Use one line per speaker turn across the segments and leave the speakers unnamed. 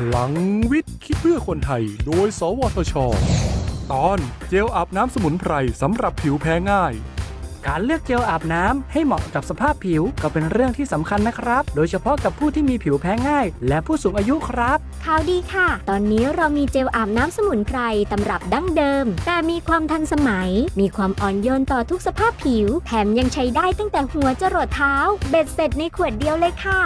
พลังวิทย์ คิดเพื่อคนไทย โดย สวทช ตอนเจลอาบน้ำสมุนไพรสำหรับผิวแพ้ง่าย
การเลือกเจลอาบน้ำให้เหมาะกับสภาพผิวก็เป็นเรื่องที่สำคัญนะครับ โดยเฉพาะกับผู้ที่มีผิวแพ้ง่าย และผู้สูงอายุครับ
ข่าวดีค่ะ ตอนนี้เรามีเจลอาบน้ำสมุนไพรตำรับดั้งเดิม แต่มีความทันสมัย มีความอ่อนโยนต่อทุกสภาพผิว แถมยังใช้ได้ตั้งแต่หัวจรดเท้า เบ็ดเสร็จในขวดเดียวเลยค่ะ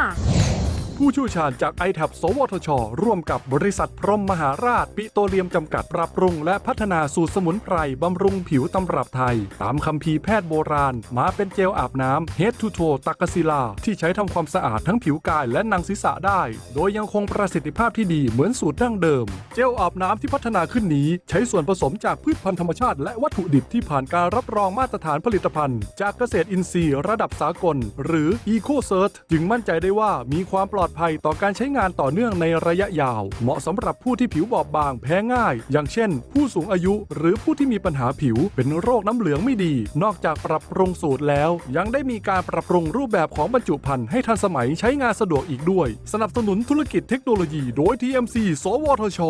ผู้เชี่ยวชาญจาก i t a b สวทช ร่วมกับบริษัทพรหมมหาราช ปิโตรเลียมจำกัดปรับปรุง และพัฒนาสูตรสมุนไพรบำรุงผิวตำรับไทย ตามคัมภีแพทย์โบราณ มาเป็นเจลอาบน้ำ Head to Toe ตักกศิลา ที่ใช้ทำความสะอาดทั้งผิวกายและหนังศีรษะได้ โดยยังคงประสิทธิภาพที่ดีเหมือนสูตรดั้งเดิม เจลอาบน้ำที่พัฒนาขึ้นนี้ ใช้ส่วนผสมจากพืชพันธุ์ธรรมชาติ และวัตถุดิบที่ผ่านการรับรองมาตรฐานผลิตภัณฑ์ จากเกษตรอินทรีย์ระดับสากล หรือ Eco Cert จึงมั่นใจได้ว่ามีความปลอดภัยต่อการใช้งานต่อเนื่องในระยะยาว เหมาะสำหรับผู้ที่ผิวบอบบางแพ้ง่าย อย่างเช่น ผู้สูงอายุหรือผู้ที่มีปัญหาผิวเป็นโรคน้ำเหลืองไม่ดี นอกจากปรับปรุงสูตรแล้ว ยังได้มีการปรับปรุงรูปแบบของบรรจุภัณฑ์ให้ทันสมัยใช้งานสะดวกอีกด้วย สนับสนุนธุรกิจเทคโนโลยี โดย TMC สวทช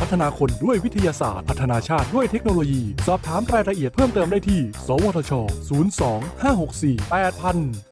พัฒนาคนด้วยวิทยาศาสตร์ พัฒนาชาติด้วยเทคโนโลยี สอบถามรายละเอียดเพิ่มเติมได้ที่ สวทช 02 564 8000